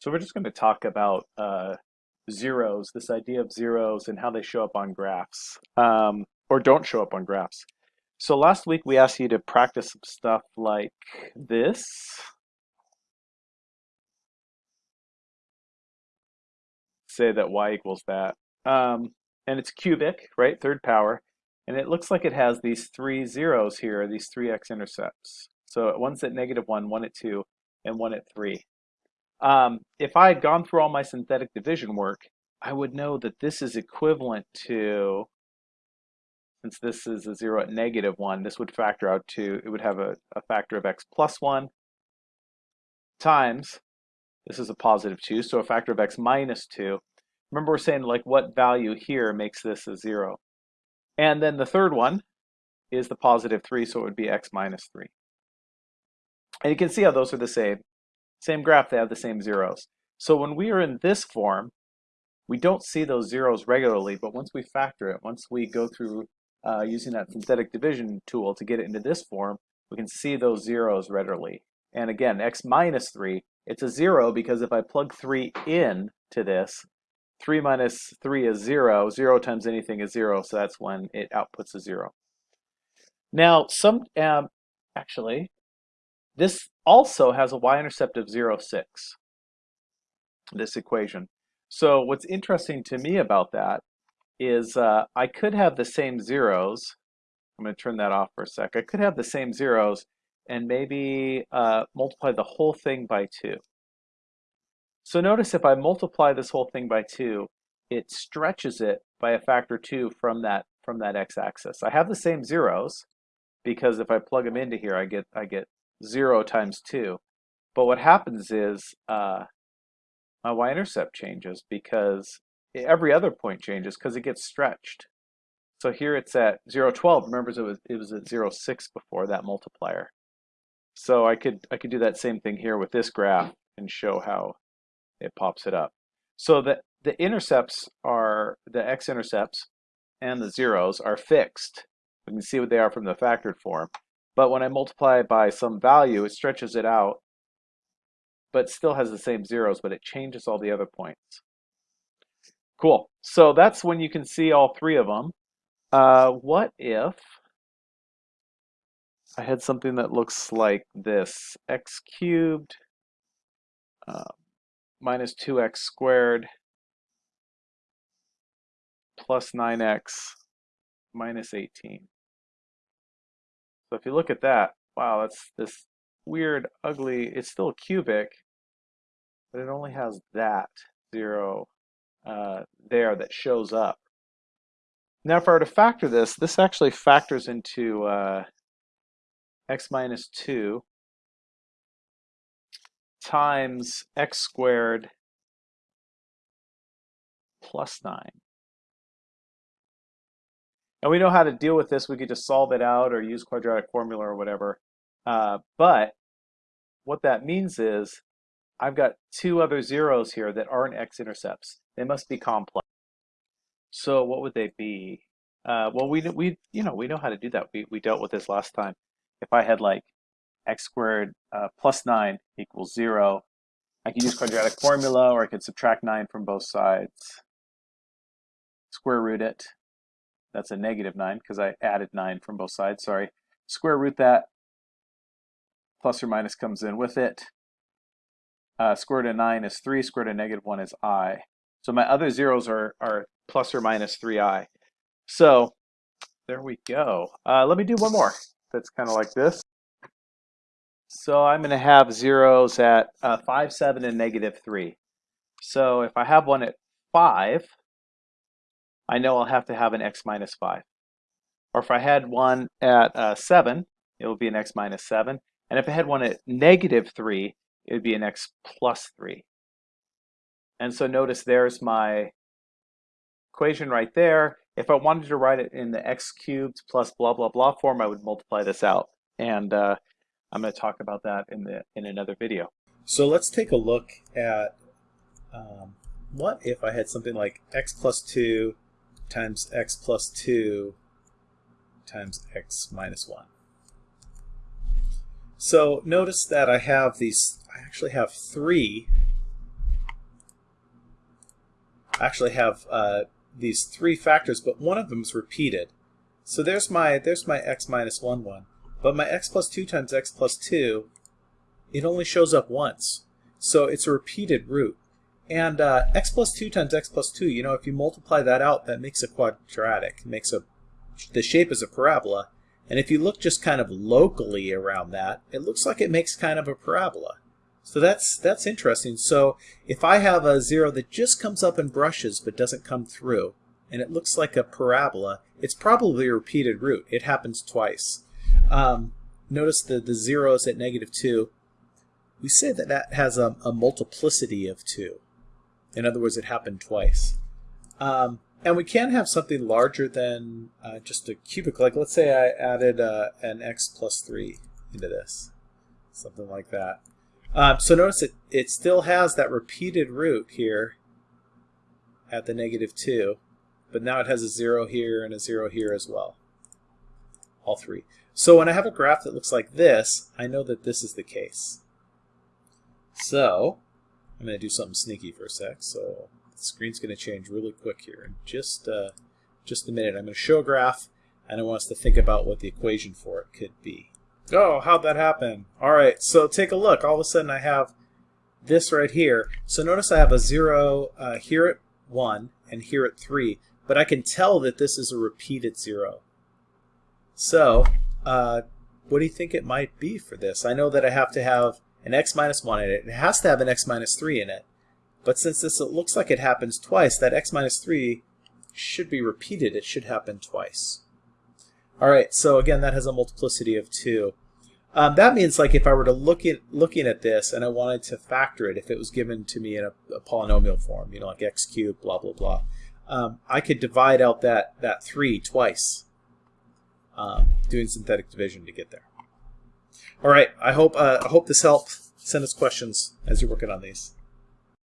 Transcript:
So we're just going to talk about uh, zeros, this idea of zeros and how they show up on graphs, um, or don't show up on graphs. So last week we asked you to practice some stuff like this. Say that y equals that. Um, and it's cubic, right, third power. And it looks like it has these three zeros here, these three x-intercepts. So one's at negative one, one at two, and one at three. Um, if I had gone through all my synthetic division work, I would know that this is equivalent to, since this is a 0 at negative 1, this would factor out to, it would have a, a factor of x plus 1 times, this is a positive 2, so a factor of x minus 2. Remember we're saying like what value here makes this a 0. And then the third one is the positive 3, so it would be x minus 3. And you can see how those are the same. Same graph, they have the same zeros. So when we are in this form, we don't see those zeros regularly, but once we factor it, once we go through uh, using that synthetic division tool to get it into this form, we can see those zeros readily. And again, x minus 3, it's a 0 because if I plug 3 in to this, 3 minus 3 is 0. 0 times anything is 0, so that's when it outputs a 0. Now, some um, actually, this also has a y-intercept of 0, 6, this equation. So what's interesting to me about that is uh, I could have the same zeros. I'm going to turn that off for a sec. I could have the same zeros and maybe uh, multiply the whole thing by 2. So notice if I multiply this whole thing by 2, it stretches it by a factor 2 from that from that x-axis. I have the same zeros because if I plug them into here, I get I get 0 times 2. But what happens is uh, my y-intercept changes because every other point changes because it gets stretched. So here it's at 0, 12. Remember, it was, it was at 0, 6 before that multiplier. So I could, I could do that same thing here with this graph and show how it pops it up. So the, the intercepts are, the x-intercepts and the zeros are fixed. We can see what they are from the factored form. But when I multiply it by some value, it stretches it out, but still has the same zeros, but it changes all the other points. Cool. So that's when you can see all three of them. Uh, what if I had something that looks like this, x cubed uh, minus 2x squared plus 9x minus 18. So if you look at that, wow, that's this weird, ugly, it's still cubic, but it only has that zero uh, there that shows up. Now if I were to factor this, this actually factors into uh, x minus 2 times x squared plus 9. And we know how to deal with this. We could just solve it out or use quadratic formula or whatever. Uh, but what that means is I've got two other zeros here that aren't x-intercepts. They must be complex. So what would they be? Uh, well, we we you know we know how to do that. We we dealt with this last time. If I had like x squared uh, plus nine equals zero, I could use quadratic formula, or I could subtract nine from both sides, square root it, that's a negative 9 because I added 9 from both sides, sorry. Square root that, plus or minus comes in with it. Uh, square root of 9 is 3, square root of negative 1 is i. So my other zeros are, are plus or minus 3i. So there we go. Uh, let me do one more that's kind of like this. So I'm going to have zeros at uh, 5, 7, and negative 3. So if I have one at 5, I know I'll have to have an x minus 5. Or if I had one at uh, 7, it would be an x minus 7. And if I had one at negative 3, it would be an x plus 3. And so notice there's my equation right there. If I wanted to write it in the x cubed plus blah, blah, blah form, I would multiply this out. And uh, I'm going to talk about that in, the, in another video. So let's take a look at um, what if I had something like x plus 2 times x plus 2 times x minus 1. So notice that I have these, I actually have three I actually have uh, these three factors, but one of them is repeated. So there's my there's my x minus 1, 1. But my x plus 2 times x plus 2, it only shows up once. So it's a repeated root. And uh, x plus 2 times x plus 2, you know, if you multiply that out, that makes a quadratic. Makes a, the shape is a parabola. And if you look just kind of locally around that, it looks like it makes kind of a parabola. So that's that's interesting. So if I have a zero that just comes up and brushes but doesn't come through, and it looks like a parabola, it's probably a repeated root. It happens twice. Um, notice the, the zero is at negative 2. We say that that has a, a multiplicity of 2. In other words, it happened twice. Um, and we can have something larger than uh, just a cubic. Like let's say I added uh, an x plus 3 into this. Something like that. Um, so notice it, it still has that repeated root here at the negative 2, but now it has a 0 here and a 0 here as well. All three. So when I have a graph that looks like this, I know that this is the case. So I'm going to do something sneaky for a sec. So the screen's going to change really quick here in just, uh, just a minute. I'm going to show a graph, and I want us to think about what the equation for it could be. Oh, how'd that happen? All right, so take a look. All of a sudden I have this right here. So notice I have a 0 uh, here at 1 and here at 3, but I can tell that this is a repeated 0. So uh, what do you think it might be for this? I know that I have to have an x minus 1 in it. It has to have an x minus 3 in it. But since this it looks like it happens twice, that x minus 3 should be repeated. It should happen twice. All right, so again, that has a multiplicity of 2. Um, that means like if I were to look at looking at this and I wanted to factor it, if it was given to me in a, a polynomial form, you know, like x cubed, blah blah blah, um, I could divide out that that three twice, um, doing synthetic division to get there. All right, I hope uh, I hope this helped. Send us questions as you're working on these.